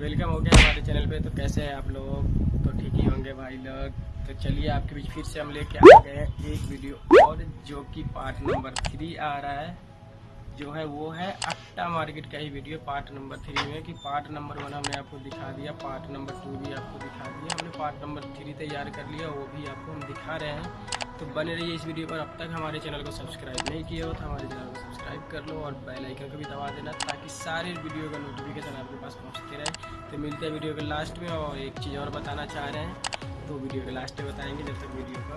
Welcome हो गया हमारे चैनल पे। तो कैसे हैं आप लोग? तो ठीक ही होंगे भाई लोग। तो चलिए आपके बीच फिर से हम लेके आ गए हैं एक वीडियो और जो कि पार्ट नंबर थ्री आ रहा है। जो है वो है अट्टा मार्केट का ही वीडियो, पार्ट नंबर थ्री में कि पार्ट नंबर वन हमने आपको दिखा दिया, पार्ट नंबर टू भी आपको दिखा दिया। हमने पार्ट नंबर थ्री तैयार कर लिया, वो भी आपको हम दिखा रहे हैं। तो बने रहिए इस वीडियो पर, अब तक हमारे चैनल को सब्सक्राइब नहीं किया हो तो हमारे चैनल को सब्सक्राइब कर लो और बेल आइकन को भी दबा देना ताकि सारे वीडियो का नोटिफिकेशन आपके पास पहुँचते रहे। तो मिलते हैं वीडियो के लास्ट में और एक चीज़ और बताना चाह रहे हैं। तो वीडियो के लास्ट में बताएँगे जब तक वीडियो का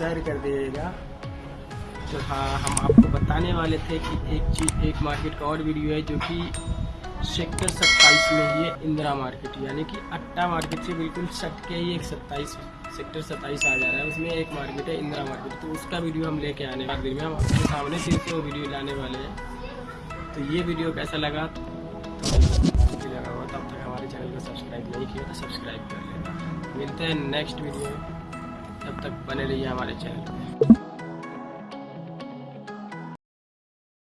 शेयर कर दीजिएगा। तो हाँ हम आपको बताने वाले थे कि एक चीज़, एक मार्केट का और वीडियो है जो कि सेक्टर सत्ताईस में ही है इंदिरा मार्केट यानी कि अट्टा मार्केट से बिल्कुल सट के ही एक सत्ताईस सेक्टर सत्ताईस आ जा रहा है। उसमें एक मार्केट है इंदिरा मार्केट तो उसका वीडियो हम लेके आने वाले दिन में हम आपके सामने सिर्फ़ वो वीडियो लाने वाले हैं। तो ये वीडियो कैसा लगा? तो लगा हुआ तब तक हमारे चैनल को सब्सक्राइब नहीं किया तो सब्सक्राइब कर लेना। मिलते हैं नेक्स्ट वीडियो में। तक बने रहिए हमारे चैनल